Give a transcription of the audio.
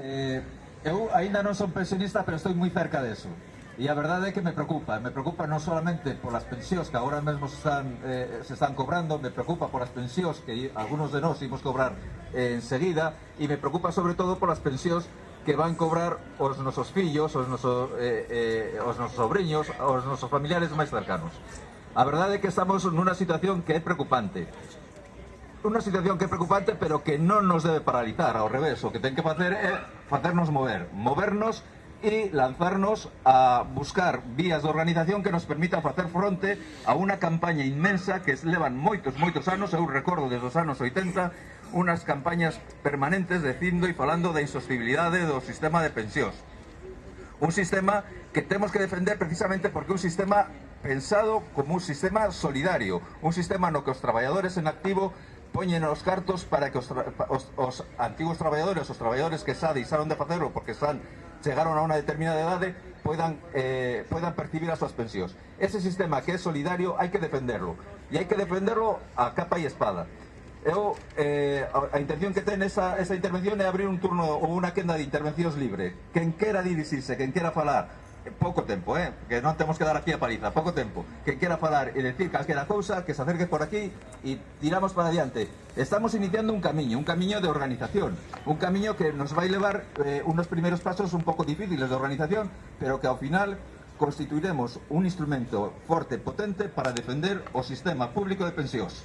Eh, eu aínda non son pensionista, pero estou moi cerca deso. E a verdade é que me preocupa, me preocupa non solamente polas pensións que agora mesmo se están, eh, se están cobrando, me preocupa polas pensións que algunos de nós imos cobrar eh, enseguida e me preocupa sobre todo polas pensións que van cobrar os nosos fillos, os nosos, eh, eh, os nosos sobrinhos, os nosos familiares máis cercanos. A verdade é que estamos nunha situación que é preocupante unha situación que é preocupante pero que non nos debe paralizar, ao revés, o que ten que facer é facernos mover, movernos e lanzarnos a buscar vías de organización que nos permitan facer fronte a unha campaña inmensa que levan moitos, moitos anos, eu recordo desde os anos 80, unhas campañas permanentes dicindo e falando da insostibilidade do sistema de pensións. Un sistema que temos que defender precisamente porque un sistema pensado como un sistema solidario, un sistema no que os traballadores en activo poñen os cartos para que os, os, os antigos traballadores, os traballadores que xa deixaron de facelo porque están chegaron a unha determinada edade poidan, eh, poidan percibir as súas pensións. Ese sistema que é solidario hai que defenderlo e hai que defenderlo a capa e espada. Eu, eh, a intención que ten esa, esa intervención é abrir un turno ou unha quenda de intervencións libre. Quen quera dirixirse, quen quera falar, Eh, pouco tempo, eh? que non temos que dar aquí a paliza, pouco tempo. Que quera falar e decir calquera cousa, que se acerque por aquí e tiramos para adiante. Estamos iniciando un camiño, un camiño de organización, un camiño que nos vai levar eh, unos primeiros pasos un pouco difíciles de organización, pero que ao final constituiremos un instrumento forte, potente, para defender o sistema público de pensións.